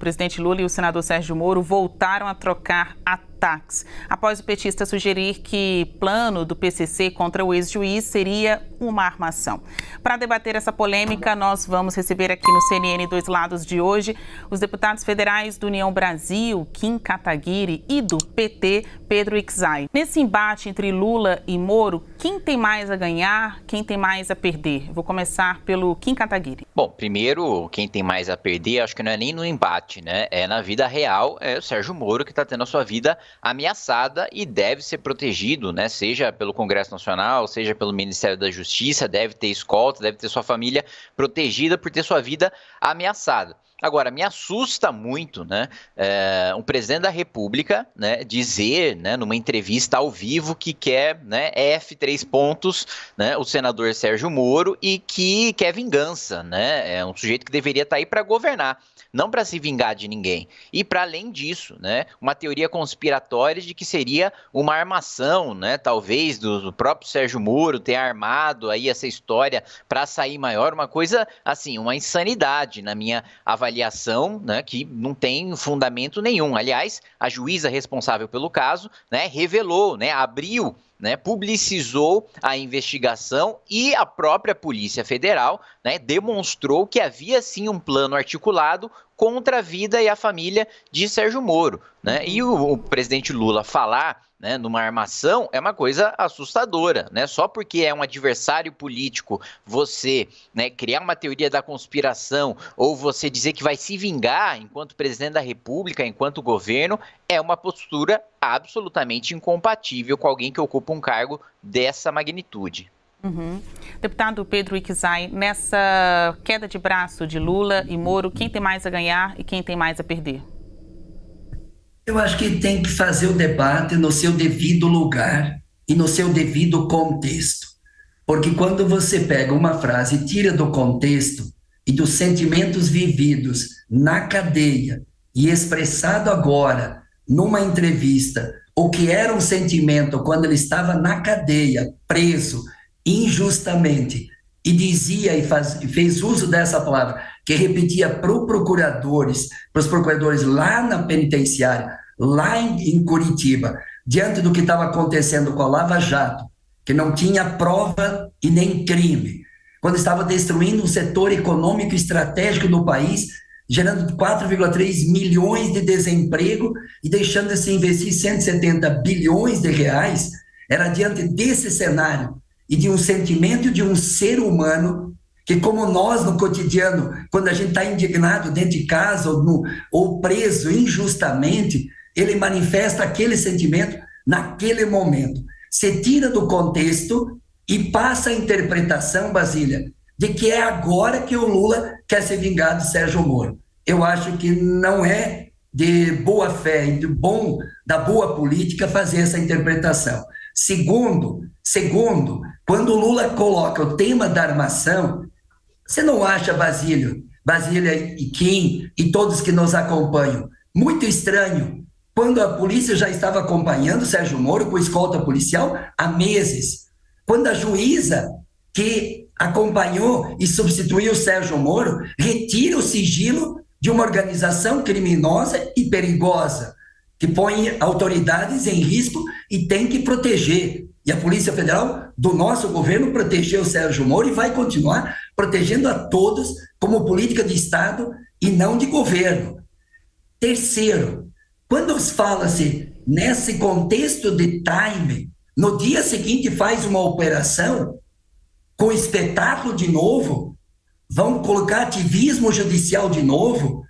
presidente Lula e o senador Sérgio Moro voltaram a trocar após o petista sugerir que plano do PCC contra o ex-juiz seria uma armação. Para debater essa polêmica, nós vamos receber aqui no CNN Dois Lados de hoje os deputados federais do União Brasil, Kim Kataguiri, e do PT, Pedro Ixay. Nesse embate entre Lula e Moro, quem tem mais a ganhar, quem tem mais a perder? Vou começar pelo Kim Kataguiri. Bom, primeiro, quem tem mais a perder, acho que não é nem no embate, né? É na vida real, é o Sérgio Moro que está tendo a sua vida ameaçada e deve ser protegido, né? Seja pelo Congresso Nacional, seja pelo Ministério da Justiça, deve ter escolta, deve ter sua família protegida por ter sua vida ameaçada. Agora, me assusta muito, né, é, um presidente da República, né, dizer, né, numa entrevista ao vivo que quer, né, F3 pontos, né, o senador Sérgio Moro e que quer vingança, né, é um sujeito que deveria estar tá aí para governar não para se vingar de ninguém. E para além disso, né, uma teoria conspiratória de que seria uma armação, né, talvez do, do próprio Sérgio Moro ter armado aí essa história para sair maior, uma coisa assim, uma insanidade na minha avaliação, né, que não tem fundamento nenhum. Aliás, a juíza responsável pelo caso, né, revelou, né, abriu né, publicizou a investigação e a própria Polícia Federal né, demonstrou que havia sim um plano articulado contra a vida e a família de Sérgio Moro. Né? E o, o presidente Lula falar né, numa armação é uma coisa assustadora, né? Só porque é um adversário político, você né, criar uma teoria da conspiração ou você dizer que vai se vingar enquanto presidente da República, enquanto governo, é uma postura absolutamente incompatível com alguém que ocupa um cargo dessa magnitude. Uhum. Deputado Pedro Ixay, nessa queda de braço de Lula e Moro, quem tem mais a ganhar e quem tem mais a perder? Eu acho que tem que fazer o debate no seu devido lugar e no seu devido contexto. Porque quando você pega uma frase e tira do contexto e dos sentimentos vividos na cadeia e expressado agora numa entrevista, o que era um sentimento quando ele estava na cadeia, preso, injustamente e dizia e faz, fez uso dessa palavra, que repetia para os procuradores, para os procuradores lá na penitenciária, lá em, em Curitiba, diante do que estava acontecendo com a Lava Jato, que não tinha prova e nem crime, quando estava destruindo um setor econômico estratégico do país, gerando 4,3 milhões de desemprego e deixando de se investir 170 bilhões de reais, era diante desse cenário e de um sentimento de um ser humano que, como nós no cotidiano, quando a gente está indignado dentro de casa ou, no, ou preso injustamente, ele manifesta aquele sentimento naquele momento. Se tira do contexto e passa a interpretação, Basília, de que é agora que o Lula quer se vingar de Sérgio Moro. Eu acho que não é de boa fé e de bom da boa política fazer essa interpretação. Segundo, segundo, quando o Lula coloca o tema da armação, você não acha, Basílio, Basília e Kim e todos que nos acompanham, muito estranho quando a polícia já estava acompanhando Sérgio Moro com escolta policial há meses, quando a juíza que acompanhou e substituiu Sérgio Moro retira o sigilo de uma organização criminosa e perigosa que põe autoridades em risco e tem que proteger. E a Polícia Federal do nosso governo protegeu o Sérgio Moro e vai continuar protegendo a todos como política de Estado e não de governo. Terceiro, quando fala-se nesse contexto de time, no dia seguinte faz uma operação com espetáculo de novo, vão colocar ativismo judicial de novo,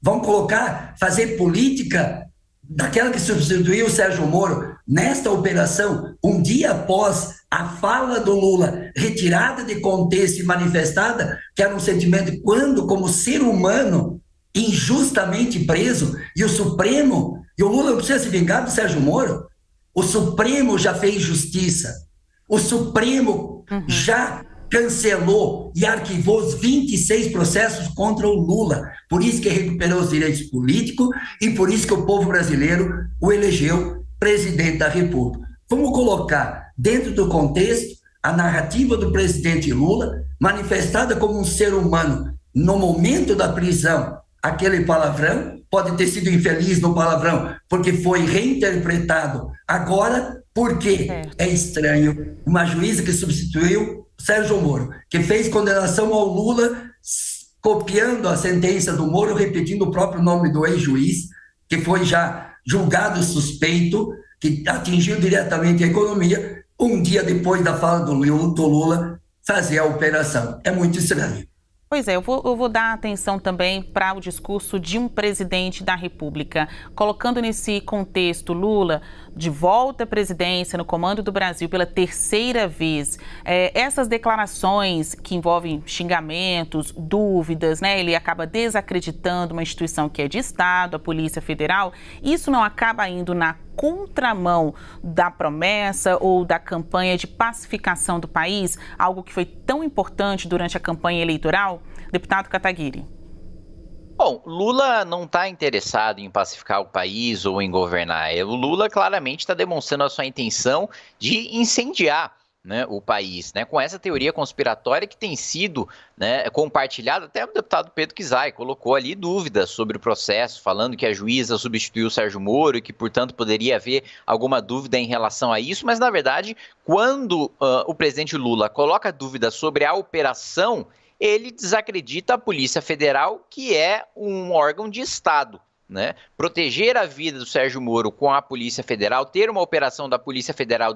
vão colocar, fazer política daquela que substituiu o Sérgio Moro nesta operação, um dia após a fala do Lula retirada de contexto e manifestada, que era um sentimento quando, como ser humano, injustamente preso, e o Supremo, e o Lula não precisa se vingar do Sérgio Moro, o Supremo já fez justiça, o Supremo uhum. já cancelou e arquivou os 26 processos contra o Lula. Por isso que recuperou os direitos políticos e por isso que o povo brasileiro o elegeu presidente da República. Vamos colocar dentro do contexto a narrativa do presidente Lula, manifestada como um ser humano no momento da prisão aquele palavrão, pode ter sido infeliz no palavrão, porque foi reinterpretado agora, porque é estranho uma juíza que substituiu Sérgio Moro, que fez condenação ao Lula, copiando a sentença do Moro, repetindo o próprio nome do ex-juiz, que foi já julgado suspeito, que atingiu diretamente a economia, um dia depois da fala do Lula fazer a operação. É muito estranho. Pois é, eu vou, eu vou dar atenção também para o discurso de um presidente da República, colocando nesse contexto Lula de volta à presidência no comando do Brasil pela terceira vez. É, essas declarações que envolvem xingamentos, dúvidas, né? Ele acaba desacreditando uma instituição que é de Estado, a Polícia Federal. Isso não acaba indo na contramão da promessa ou da campanha de pacificação do país, algo que foi tão importante durante a campanha eleitoral? Deputado Kataguiri. Bom, Lula não está interessado em pacificar o país ou em governar. O Lula claramente está demonstrando a sua intenção de incendiar né, o país, né, com essa teoria conspiratória que tem sido né, compartilhada, até o deputado Pedro Kizai colocou ali dúvidas sobre o processo, falando que a juíza substituiu o Sérgio Moro e que, portanto, poderia haver alguma dúvida em relação a isso, mas, na verdade, quando uh, o presidente Lula coloca dúvidas sobre a operação, ele desacredita a Polícia Federal, que é um órgão de Estado. Né? Proteger a vida do Sérgio Moro com a Polícia Federal, ter uma operação da Polícia Federal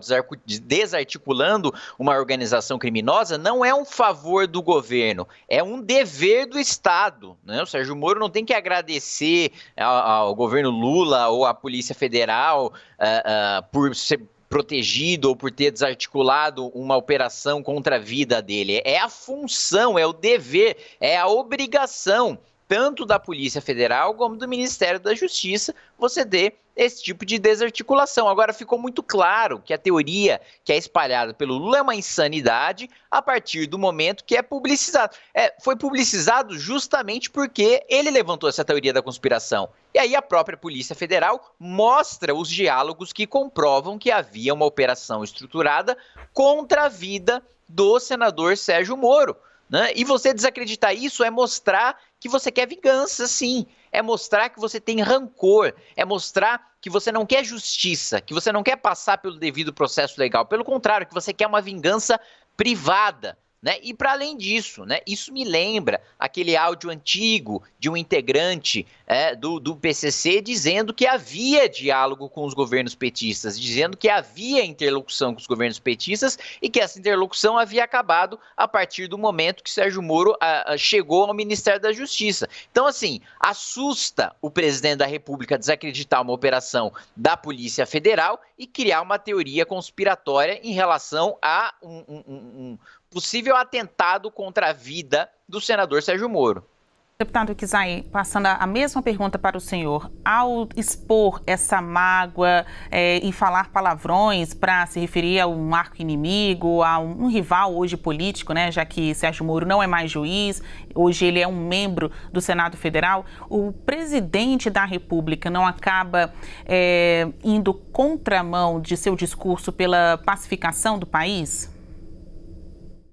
desarticulando uma organização criminosa, não é um favor do governo, é um dever do Estado. Né? O Sérgio Moro não tem que agradecer ao, governo Lula ou à Polícia Federal uh, uh, por ser protegido ou por ter desarticulado uma operação contra a vida dele. É a função, é o dever, é a obrigação tanto da Polícia Federal como do Ministério da Justiça, você dê esse tipo de desarticulação. Agora ficou muito claro que a teoria que é espalhada pelo Lula é uma insanidade a partir do momento que é publicizado. É, foi publicizado justamente porque ele levantou essa teoria da conspiração. E aí a própria Polícia Federal mostra os diálogos que comprovam que havia uma operação estruturada contra a vida do senador Sérgio Moro. Né? E você desacreditar isso é mostrar que você quer vingança, sim. É mostrar que você tem rancor. É mostrar que você não quer justiça, que você não quer passar pelo devido processo legal. Pelo contrário, que você quer uma vingança privada. Né? E para além disso, né, isso me lembra aquele áudio antigo de um integrante é, do, do PCC dizendo que havia diálogo com os governos petistas, dizendo que havia interlocução com os governos petistas e que essa interlocução havia acabado a partir do momento que Sérgio Moro a, a, chegou ao Ministério da Justiça. Então, assim, assusta o presidente da República desacreditar uma operação da Polícia Federal e criar uma teoria conspiratória em relação a um, um, um, possível atentado contra a vida do senador Sérgio Moro. Deputado Kizai, passando a mesma pergunta para o senhor, ao expor essa mágoa é, e falar palavrões para se referir a um arco inimigo, a um, um, rival hoje político, né, já que Sérgio Moro não é mais juiz, hoje ele é um membro do Senado Federal, o presidente da República não acaba é, indo contramão de seu discurso pela pacificação do país?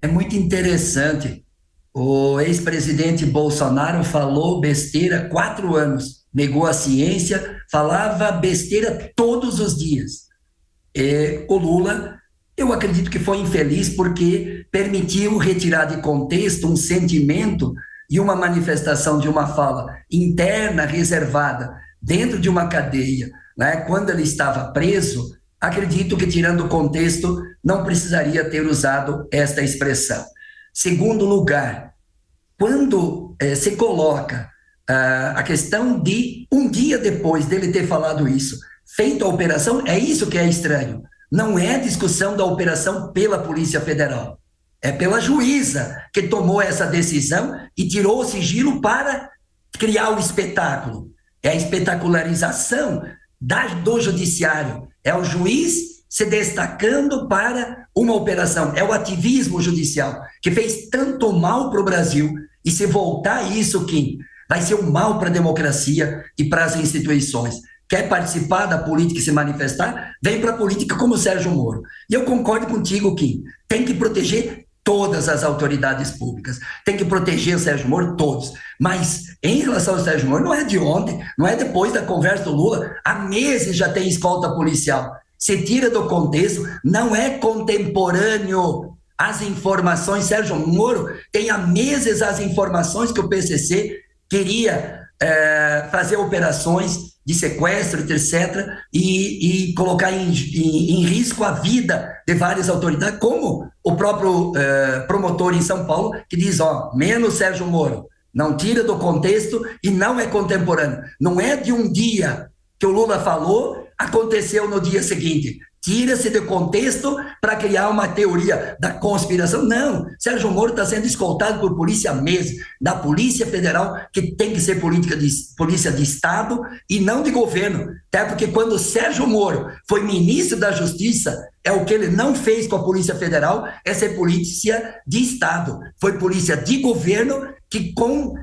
É muito interessante. O ex-presidente Bolsonaro falou besteira quatro anos, negou a ciência, falava besteira todos os dias. E o Lula, eu acredito que foi infeliz porque permitiu retirar de contexto um sentimento e uma manifestação de uma fala interna reservada dentro de uma cadeia, né? quando ele estava preso, acredito que, tirando o contexto, não precisaria ter usado esta expressão. Segundo lugar, quando eh, se coloca ah, a questão de um dia depois dele ter falado isso, feito a operação, é isso que é estranho. Não é discussão da operação pela Polícia Federal. É pela juíza que tomou essa decisão e tirou o sigilo para criar o espetáculo. É a espetacularização da, do judiciário. É o juiz se destacando para uma operação. É o ativismo judicial que fez tanto mal para o Brasil. E se voltar isso, Kim, vai ser um mal para a democracia e para as instituições. Quer participar da política e se manifestar? Vem para a política como Sérgio Moro. E eu concordo contigo, Kim. Tem que proteger todas as autoridades públicas. Tem que proteger o Sérgio Moro, todos. Mas em relação ao Sérgio Moro, não é de ontem, não é depois da conversa do Lula. Há meses já tem escolta policial. Se tira do contexto, não é contemporâneo as informações. Sérgio Moro tem há meses as informações que o PCC queria é, fazer operações de sequestro, etc., e, e colocar em, em, em, risco a vida de várias autoridades, como o próprio eh, promotor em São Paulo, que diz: ó, menos Sérgio Moro, não tira do contexto e não é contemporâneo. Não é de um dia que o Lula falou, aconteceu no dia seguinte tira-se de contexto para criar uma teoria da conspiração. Não, Sérgio Moro está sendo escoltado por polícia mesmo, da Polícia Federal, que tem que ser política de, polícia de Estado e não de governo. Até porque quando Sérgio Moro foi ministro da Justiça, é o que ele não fez com a Polícia Federal, é ser polícia de Estado. Foi polícia de governo que com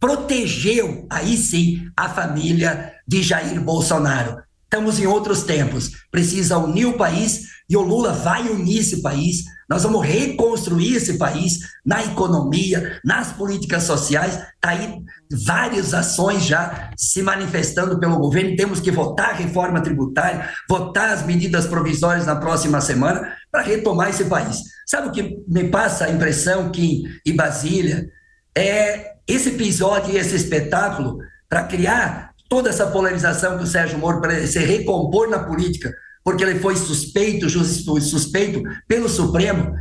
protegeu, aí sim, a família de Jair Bolsonaro. Estamos em outros tempos. Precisa unir o país e o Lula vai unir esse país. Nós vamos reconstruir esse país na economia, nas políticas sociais. Está aí várias ações já se manifestando pelo governo. Temos que votar a reforma tributária, votar as medidas provisórias na próxima semana para retomar esse país. Sabe o que me passa a impressão que em Brasília é esse episódio e esse espetáculo para criar toda essa polarização que o Sérgio Moro para se recompor na política, porque ele foi suspeito, suspeito pelo Supremo.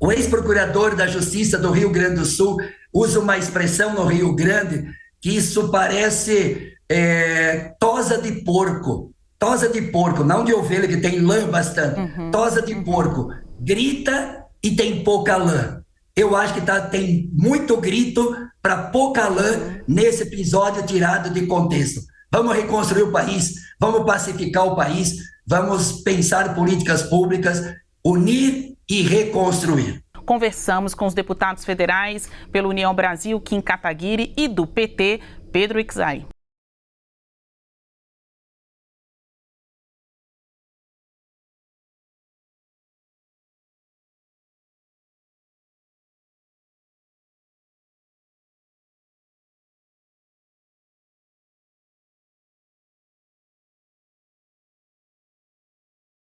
O ex-procurador da Justiça do Rio Grande do Sul usa uma expressão no Rio Grande que isso parece é, tosa de porco. Tosa de porco, não de ovelha que tem lã bastante. Uhum, tosa de uhum. porco. Grita e tem pouca lã. Eu acho que tá, tem muito grito para pouca lã uhum. nesse episódio tirado de contexto. Vamos reconstruir o país, vamos pacificar o país, vamos pensar políticas públicas, unir e reconstruir. Conversamos com os deputados federais pela União Brasil, Kim Kataguiri, e do PT, Pedro Ixai.